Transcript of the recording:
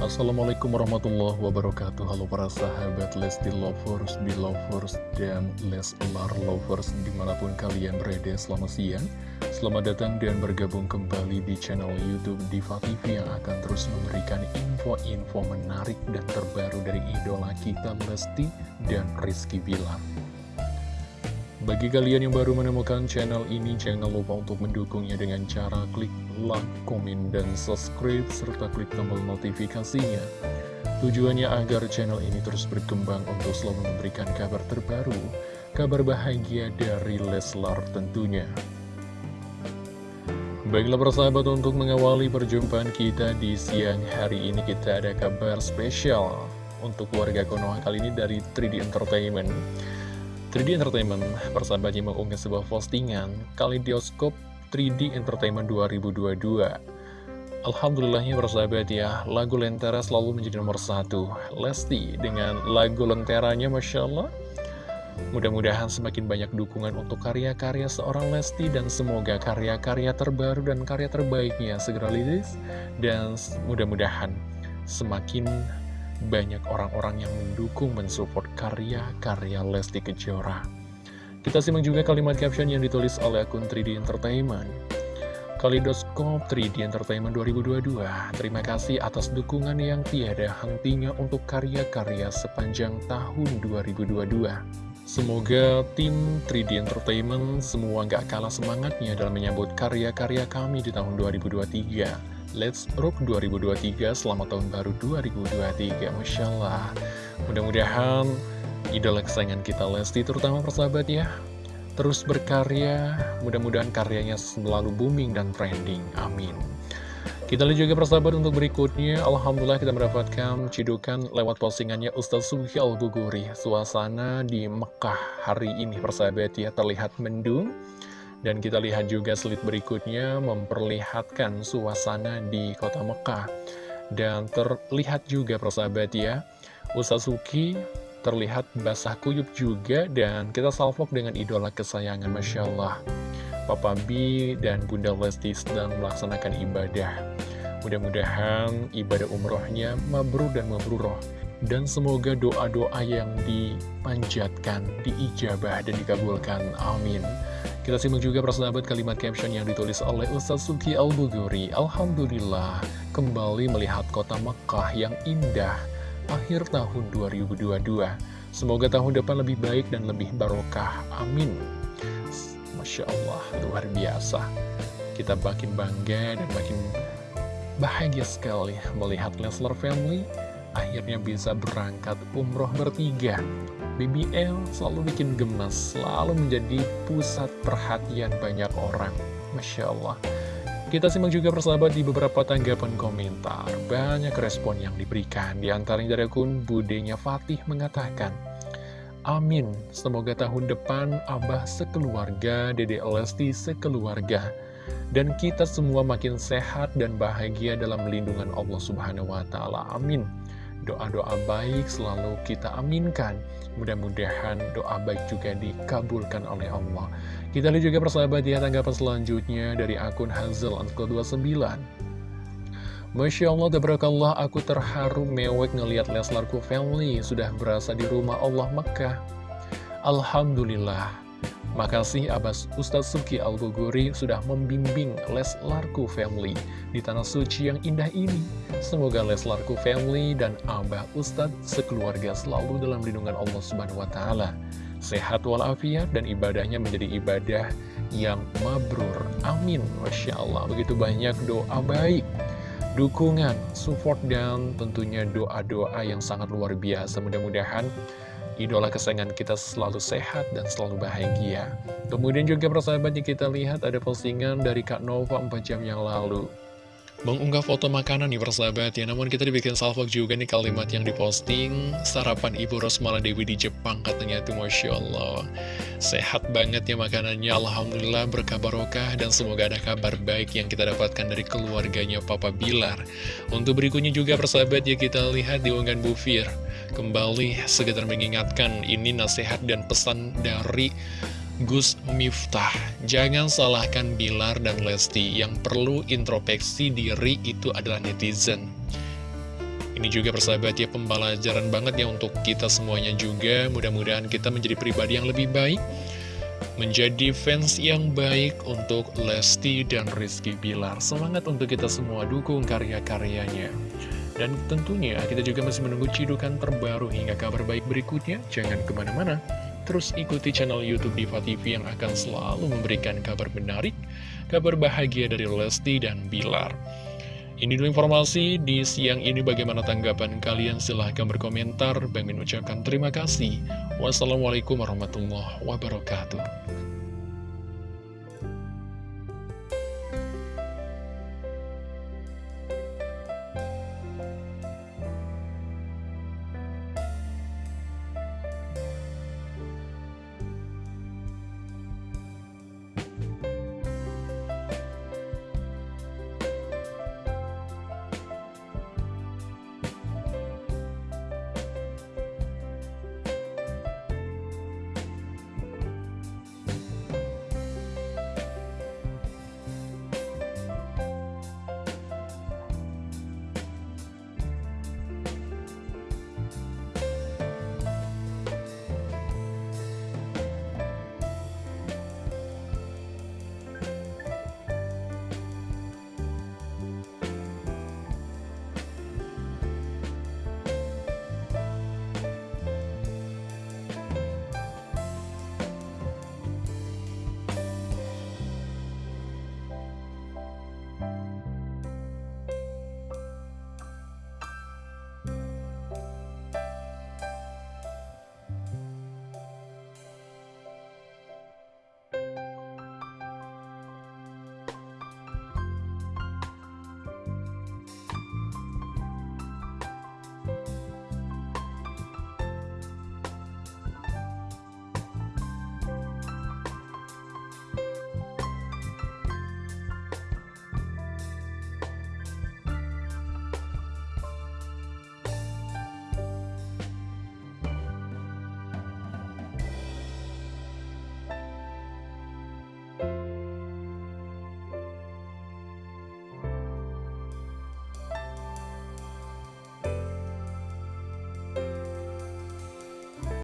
Assalamualaikum warahmatullahi wabarakatuh. Halo para sahabat Lesti Lovers, Belovers, dan Leslar Lovers Di mana pun kalian berada selamat siang. Selamat datang dan bergabung kembali di channel Youtube Diva TV Yang akan terus memberikan info-info menarik dan terbaru dari idola kita Lesti dan Rizky Bilar bagi kalian yang baru menemukan channel ini, jangan lupa untuk mendukungnya dengan cara klik like, komen, dan subscribe, serta klik tombol notifikasinya. Tujuannya agar channel ini terus berkembang untuk selalu memberikan kabar terbaru, kabar bahagia dari Leslar tentunya. Baiklah persahabat untuk mengawali perjumpaan kita di siang hari ini kita ada kabar spesial untuk warga Konoha kali ini dari 3D Entertainment. 3D Entertainment persahabatnya mengunggah sebuah postingan Kaleidoskop 3D Entertainment 2022 Alhamdulillahnya persahabat ya lagu Lentera selalu menjadi nomor satu. Lesti dengan lagu Lenteranya Masya Allah. Mudah-mudahan semakin banyak dukungan untuk karya-karya seorang Lesti dan semoga karya-karya terbaru dan karya terbaiknya segera liris dan mudah-mudahan semakin banyak orang-orang yang mendukung mensupport karya-karya Lesti Kejora. Kita simak juga kalimat caption yang ditulis oleh akun 3D Entertainment. Kalidoskop 3D Entertainment 2022, terima kasih atas dukungan yang tiada hentinya untuk karya-karya sepanjang tahun 2022. Semoga tim 3D Entertainment semua gak kalah semangatnya dalam menyambut karya-karya kami di tahun 2023. Let's Rock 2023 Selamat Tahun Baru 2023 Masya Allah. Mudah-mudahan idola kesayangan kita Lesti terutama persahabat ya Terus berkarya. Mudah-mudahan karyanya selalu booming dan trending. Amin. Kita lihat juga persahabat untuk berikutnya. Alhamdulillah kita mendapatkan cidukan lewat postingannya Ustaz Subhi Al-Buguri Suasana di Mekah hari ini persahabat ya terlihat mendung dan kita lihat juga slide berikutnya memperlihatkan suasana di kota Mekah. Dan terlihat juga persahabat ya, Usazuki terlihat basah kuyup juga dan kita salvok dengan idola kesayangan Masya Allah. Papa B dan Bunda Lesti sedang melaksanakan ibadah. Mudah-mudahan ibadah umrohnya mabrur dan mabruroh. Dan semoga doa-doa yang dipanjatkan, diijabah dan dikabulkan. Amin. Kita simak juga persahabat kalimat caption yang ditulis oleh Ustaz Suki Al-Buguri. Alhamdulillah, kembali melihat kota Mekah yang indah akhir tahun 2022. Semoga tahun depan lebih baik dan lebih barokah. Amin. Masya Allah, luar biasa. Kita makin bangga dan makin bahagia sekali melihat Leslar Family akhirnya bisa berangkat umroh bertiga BBL selalu bikin gemes, selalu menjadi pusat perhatian banyak orang. Masya Allah. Kita simak juga persahabat di beberapa tanggapan komentar. Banyak respon yang diberikan. Di antaranya dari akun Budenya Fatih mengatakan, Amin, semoga tahun depan Abah sekeluarga, Dede Lesti sekeluarga. Dan kita semua makin sehat dan bahagia dalam lindungan Allah Subhanahu wa Ta'ala. Amin. Doa-doa baik selalu kita aminkan. Mudah-mudahan doa baik juga dikabulkan oleh Allah. Kita lihat juga persahabat ya tanggapan selanjutnya dari akun Hazel Uncle 29. Masya Allah, tabarakallah, aku terharu mewek ngeliat Leslarku family sudah berasa di rumah Allah Mekah. Alhamdulillah, Makasih Abbas Ustadz Suki Al-Buguri sudah membimbing Leslarku Family di tanah suci yang indah ini. Semoga Leslarku Family dan Abah Ustadz sekeluarga selalu dalam lindungan Allah Subhanahu wa Ta'ala. Sehat walafiat dan ibadahnya menjadi ibadah yang mabrur. Amin. Masya Allah. Begitu banyak doa baik dukungan, support, dan tentunya doa-doa yang sangat luar biasa. Mudah-mudahan idola kesayangan kita selalu sehat dan selalu bahagia. Kemudian juga persahabatnya kita lihat ada postingan dari Kak Nova 4 jam yang lalu. Mengunggah foto makanan nih persahabat ya Namun kita dibikin salvok juga nih kalimat yang diposting Sarapan Ibu Rosmala Dewi di Jepang katanya tuh Masya Allah Sehat banget ya makanannya Alhamdulillah berkabarokah Dan semoga ada kabar baik yang kita dapatkan dari keluarganya Papa Bilar Untuk berikutnya juga persahabat ya kita lihat di unggahan Bu Fir Kembali sekedar mengingatkan ini nasihat dan pesan dari Gus Miftah. Jangan salahkan Bilar dan Lesti. Yang perlu introspeksi diri itu adalah netizen. Ini juga persahabat ya pembelajaran banget ya untuk kita semuanya juga. Mudah-mudahan kita menjadi pribadi yang lebih baik Menjadi fans yang baik untuk Lesti dan Rizky Bilar. Semangat untuk kita semua dukung karya-karyanya Dan tentunya kita juga masih menunggu cidukan terbaru hingga kabar baik berikutnya Jangan ke mana-mana Terus ikuti channel Youtube Diva TV yang akan selalu memberikan kabar menarik Kabar bahagia dari Lesti dan Bilar ini dulu informasi di siang ini bagaimana tanggapan kalian silahkan berkomentar. Bang ucapkan terima kasih. Wassalamualaikum warahmatullahi wabarakatuh.